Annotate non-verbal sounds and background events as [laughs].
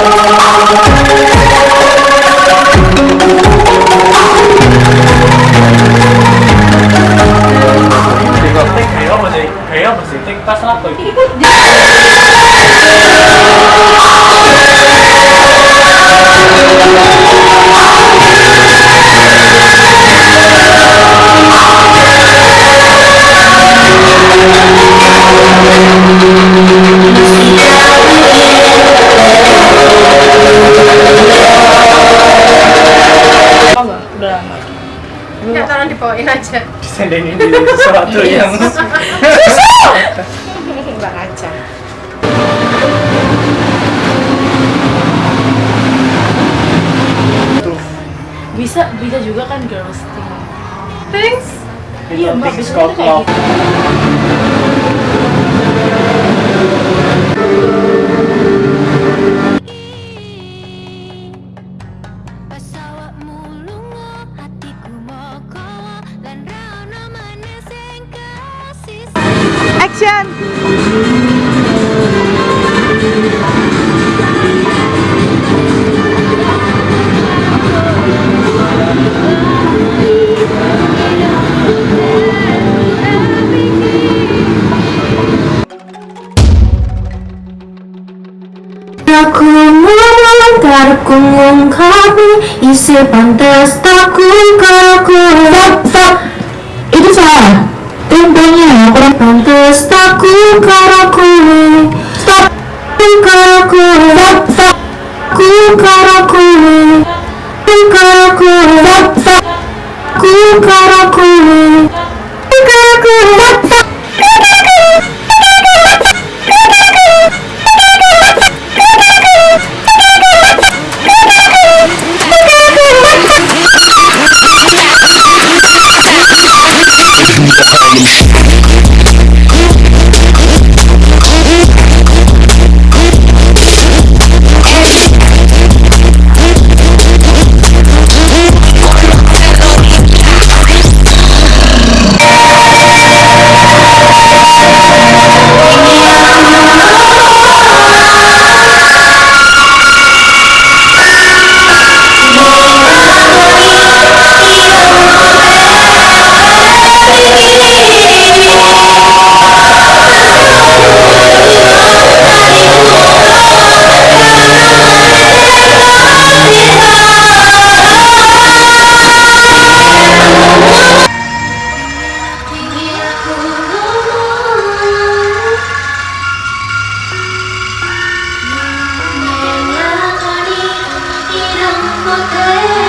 这个的，其一不是，其一不是的，不相对。lama udah lama Ya, tolong dibawain aja. Disendenin di sesuatu [laughs] yang iya. susu. Mbak Aca. Bisa bisa juga kan girls thing. Thanks. Iya, Mbak. Thanks, Action! Aku ku ngungkapi isi pantas takku caracole, stop um caracole, stop com caracole, um caracole, stop com. Okay.